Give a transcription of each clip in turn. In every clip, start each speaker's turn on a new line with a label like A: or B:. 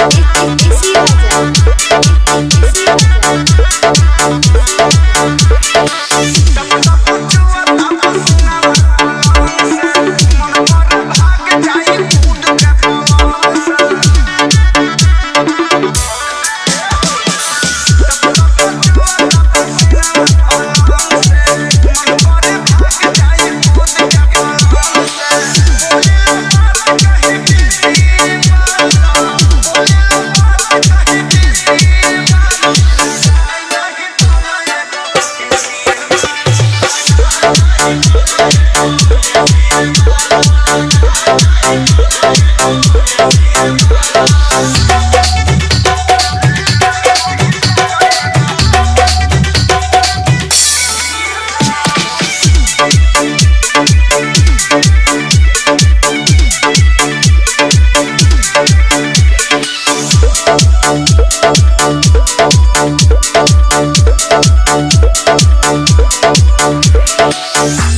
A: It, it, you. Thank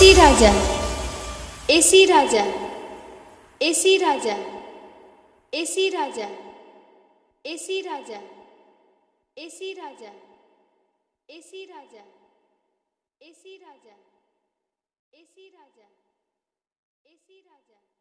A: AC Raja AC Raja AC Raja AC Raja AC Raja AC Raja AC Raja AC Raja AC Raja AC Raja.